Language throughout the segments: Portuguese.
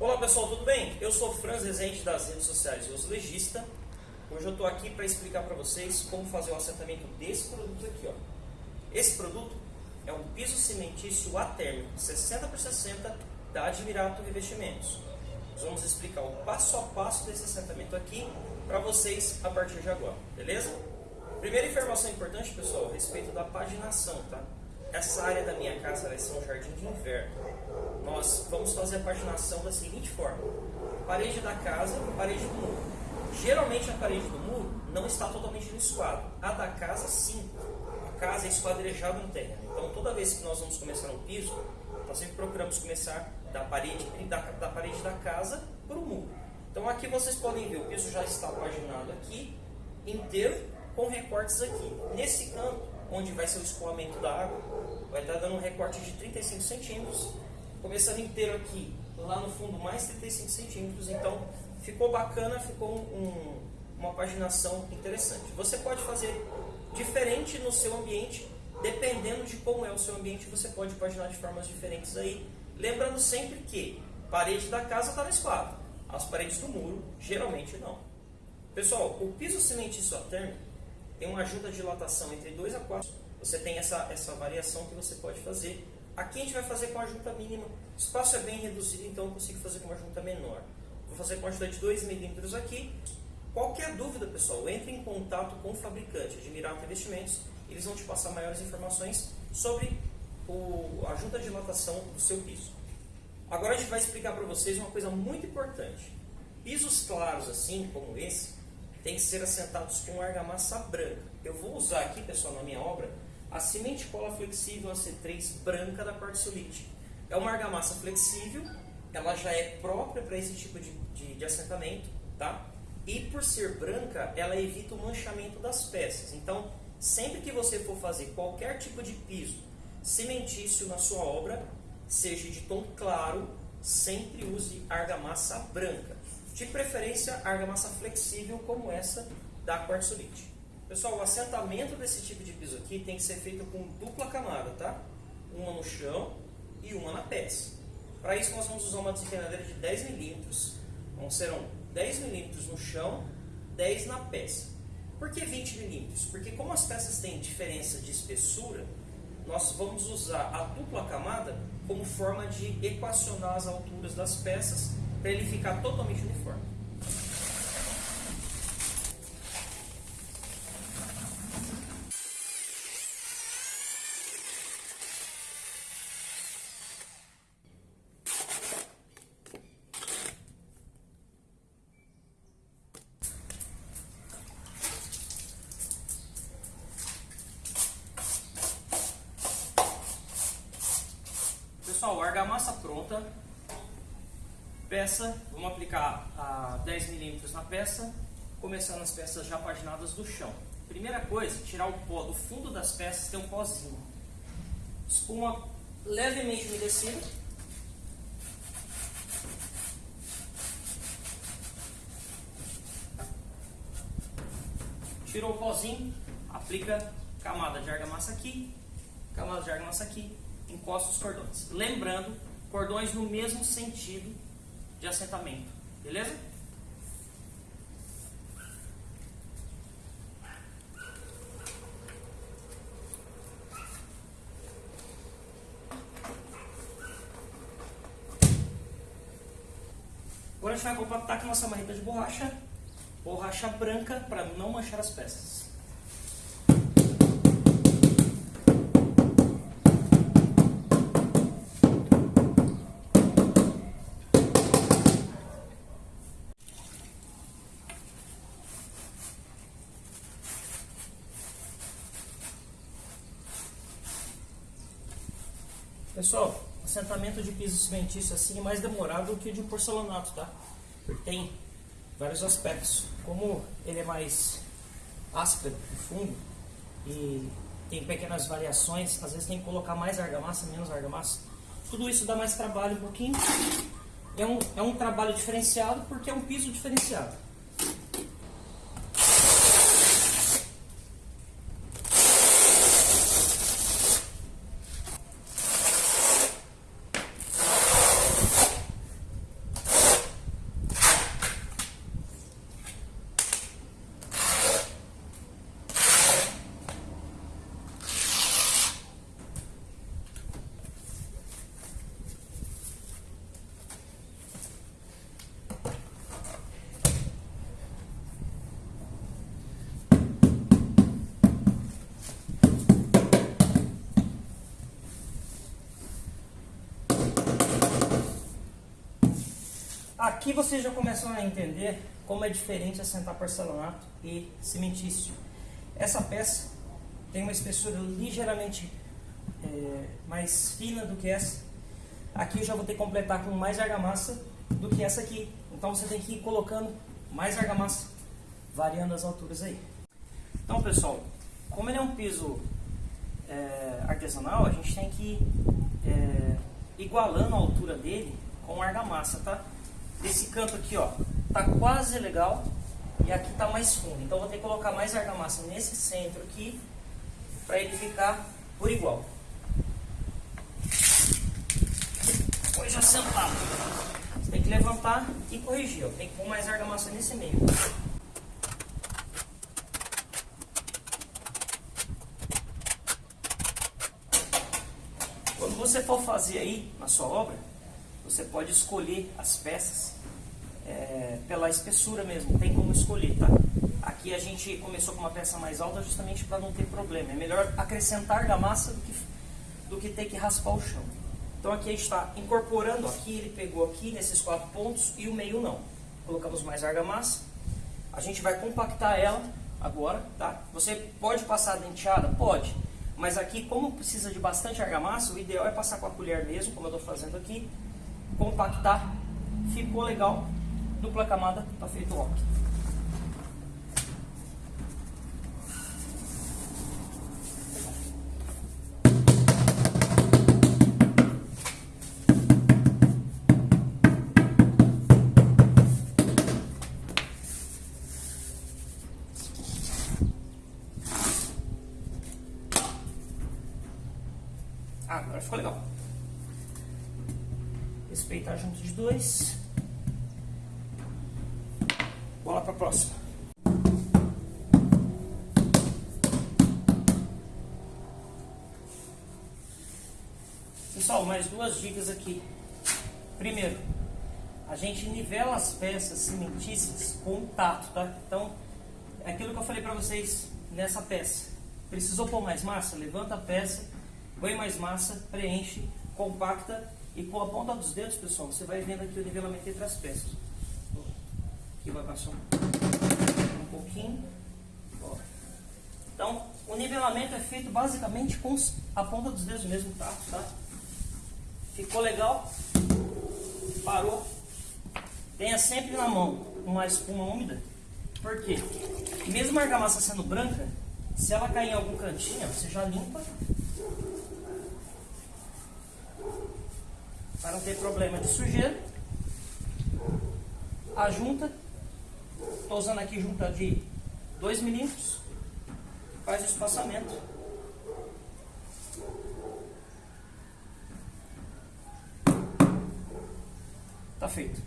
Olá pessoal, tudo bem? Eu sou Franz Rezende das redes sociais Os Legista. Hoje eu estou aqui para explicar para vocês como fazer o assentamento desse produto aqui. Ó. Esse produto é um piso cimentício atérmico 60 por 60 da Admirato Revestimentos. Nós vamos explicar o passo a passo desse assentamento aqui para vocês a partir de agora, beleza? Primeira informação importante, pessoal, a respeito da paginação, tá? Essa área da minha casa vai ser um jardim de inverno. Nós vamos fazer a paginação da seguinte forma: parede da casa, parede do muro. Geralmente a parede do muro não está totalmente no esquadro. A da casa, sim. A casa é esquadrejada no terreno. Então, toda vez que nós vamos começar um piso, nós sempre procuramos começar da parede da, da parede da casa para o muro. Então, aqui vocês podem ver, o piso já está paginado aqui, inteiro, com recortes aqui. Nesse canto, onde vai ser o escoamento da água, vai estar dando um recorte de 35 centímetros, começando inteiro aqui, lá no fundo mais 35 centímetros, então ficou bacana, ficou um, uma paginação interessante. Você pode fazer diferente no seu ambiente, dependendo de como é o seu ambiente, você pode paginar de formas diferentes aí, lembrando sempre que parede da casa está no esquadro, as paredes do muro geralmente não. Pessoal, o piso cimentício térmico tem uma junta de dilatação entre 2 a 4. Você tem essa, essa variação que você pode fazer. Aqui a gente vai fazer com a junta mínima. O espaço é bem reduzido, então eu consigo fazer com uma junta menor. Vou fazer com a junta de 2 milímetros aqui. Qualquer dúvida, pessoal, entre em contato com o fabricante Admirado Investimentos. Eles vão te passar maiores informações sobre o, a junta de dilatação do seu piso. Agora a gente vai explicar para vocês uma coisa muito importante. Pisos claros assim, como esse, tem que ser assentados com argamassa branca. Eu vou usar aqui, pessoal, na minha obra, a Cimente Cola Flexível AC3 branca da Quartzolite. É uma argamassa flexível, ela já é própria para esse tipo de, de, de assentamento, tá? E por ser branca, ela evita o manchamento das peças. Então, sempre que você for fazer qualquer tipo de piso cimentício na sua obra, seja de tom claro, sempre use argamassa branca. De preferência, argamassa flexível como essa da quartzolite. Pessoal, o assentamento desse tipo de piso aqui tem que ser feito com dupla camada, tá? Uma no chão e uma na peça. Para isso nós vamos usar uma desempenadeira de 10 milímetros. Então serão 10 milímetros no chão, 10 na peça. Por que 20 milímetros? Porque como as peças têm diferença de espessura, nós vamos usar a dupla camada como forma de equacionar as alturas das peças para ele ficar totalmente uniforme. Pessoal, argamassa pronta, Peça, vamos aplicar a 10 milímetros na peça, começando as peças já paginadas do chão. Primeira coisa, tirar o pó do fundo das peças, tem um pozinho. Espuma levemente umedecida. Tirou o pozinho, aplica camada de argamassa aqui, camada de argamassa aqui, encosta os cordões. Lembrando, cordões no mesmo sentido de assentamento. Beleza? Agora a gente vai compactar com nossa marreta de borracha, borracha branca para não manchar as peças. Pessoal, assentamento de piso cimentício assim é mais demorado que o de porcelanato, tá? Porque tem vários aspectos. Como ele é mais áspero e fundo e tem pequenas variações, às vezes tem que colocar mais argamassa, menos argamassa. Tudo isso dá mais trabalho um pouquinho. É um, é um trabalho diferenciado porque é um piso diferenciado. Aqui vocês já começam a entender como é diferente assentar porcelanato e cimentício. Essa peça tem uma espessura ligeiramente é, mais fina do que essa. Aqui eu já vou ter que completar com mais argamassa do que essa aqui. Então você tem que ir colocando mais argamassa, variando as alturas aí. Então pessoal, como ele é um piso é, artesanal, a gente tem que ir é, igualando a altura dele com argamassa, tá? Esse canto aqui, ó, tá quase legal e aqui tá mais fundo. Então vou ter que colocar mais argamassa nesse centro aqui para ele ficar por igual. Depois já sentado. Você tem que levantar e corrigir, ó. Tem que pôr mais argamassa nesse meio. Quando você for fazer aí na sua obra, você pode escolher as peças é, pela espessura mesmo, tem como escolher, tá? Aqui a gente começou com uma peça mais alta justamente para não ter problema. É melhor acrescentar argamassa do que, do que ter que raspar o chão. Então aqui a gente está incorporando, aqui ele pegou aqui nesses quatro pontos e o meio não. Colocamos mais argamassa. A gente vai compactar ela agora, tá? Você pode passar a denteada? Pode. Mas aqui, como precisa de bastante argamassa, o ideal é passar com a colher mesmo, como eu estou fazendo aqui. Compactar. Ficou legal. Dupla camada, está feito o ok. Ah, agora ficou legal. Respeitar junto de dois. Bola para a próxima. Pessoal, mais duas dicas aqui. Primeiro, a gente nivela as peças cimentícias com o tato, tá? Então, é aquilo que eu falei para vocês nessa peça. Precisou pôr mais massa? Levanta a peça põe mais massa, preenche, compacta e com a ponta dos dedos, pessoal, você vai vendo aqui o nivelamento entre as peças. Aqui vai passar um, pouquinho. Então, o nivelamento é feito basicamente com a ponta dos dedos mesmo, tá? tá? Ficou legal? Parou? Tenha sempre na mão uma espuma úmida. Por quê? Mesmo a argamassa sendo branca, se ela cair em algum cantinho, você já limpa para não ter problema de sujeira. A junta, estou usando aqui junta de 2 milímetros, faz o espaçamento. Tá feito.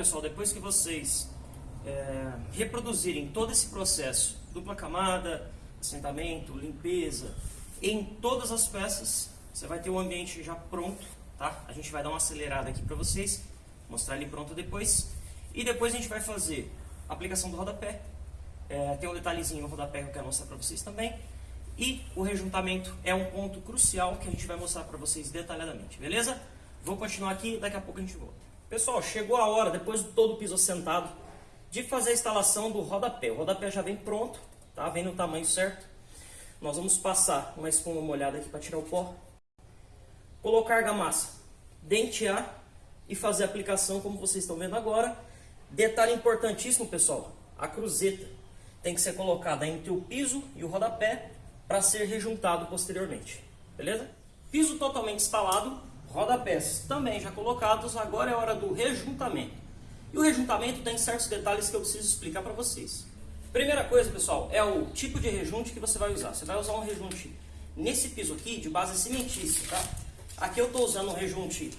Pessoal, depois que vocês é, reproduzirem todo esse processo, dupla camada, assentamento, limpeza, em todas as peças, você vai ter o ambiente já pronto, tá? A gente vai dar uma acelerada aqui para vocês, mostrar ele pronto depois. E depois a gente vai fazer a aplicação do rodapé. É, tem um detalhezinho no rodapé que eu quero mostrar para vocês também. E o rejuntamento é um ponto crucial que a gente vai mostrar para vocês detalhadamente, beleza? Vou continuar aqui, daqui a pouco a gente volta. Pessoal, chegou a hora, depois de todo o piso assentado, de fazer a instalação do rodapé. O rodapé já vem pronto, tá? Vem no tamanho certo. Nós vamos passar uma espuma molhada aqui para tirar o pó. Colocar argamassa, dentear e fazer a aplicação como vocês estão vendo agora. Detalhe importantíssimo, pessoal, a cruzeta tem que ser colocada entre o piso e o rodapé para ser rejuntado posteriormente. Beleza? Piso totalmente instalado, rodapés também já colocados, agora é hora do rejuntamento. E o rejuntamento tem certos detalhes que eu preciso explicar para vocês. Primeira coisa, pessoal, é o tipo de rejunte que você vai usar. Você vai usar um rejunte nesse piso aqui de base cimentícia, tá? Aqui eu estou usando um rejunte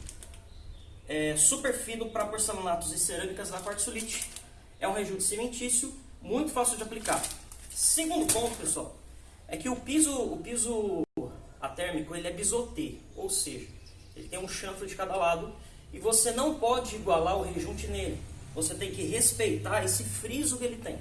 é, super fino para porcelanatos e cerâmicas da quartzolite. É um rejunte cimentício, muito fácil de aplicar. Segundo ponto, pessoal, é que o piso, o piso atérmico ele é bisotê, ou seja, ele tem um chanfre de cada lado e você não pode igualar o rejunte nele. Você tem que respeitar esse friso que ele tem.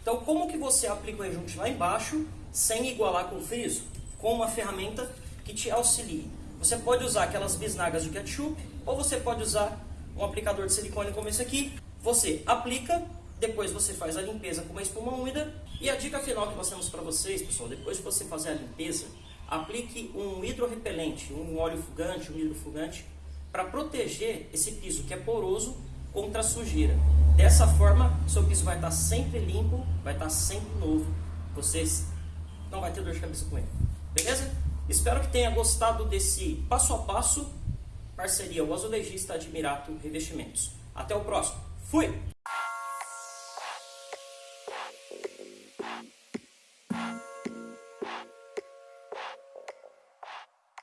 Então, como que você aplica o rejunte lá embaixo sem igualar com o friso? Com uma ferramenta que te auxilie. Você pode usar aquelas bisnagas de ketchup ou você pode usar um aplicador de silicone como esse aqui. Você aplica, depois você faz a limpeza com uma espuma úmida. E a dica final que nós temos para vocês, pessoal, depois de você fazer a limpeza, aplique um hidrorrepelente, um óleo fugante, um hidrofugante, para proteger esse piso que é poroso contra a sujeira. Dessa forma, seu piso vai estar sempre limpo, vai estar sempre novo. Vocês não vai ter dor de cabeça com ele. Beleza? Espero que tenha gostado desse passo a passo parceria o azulejista Admirato Revestimentos. Até o próximo. Fui!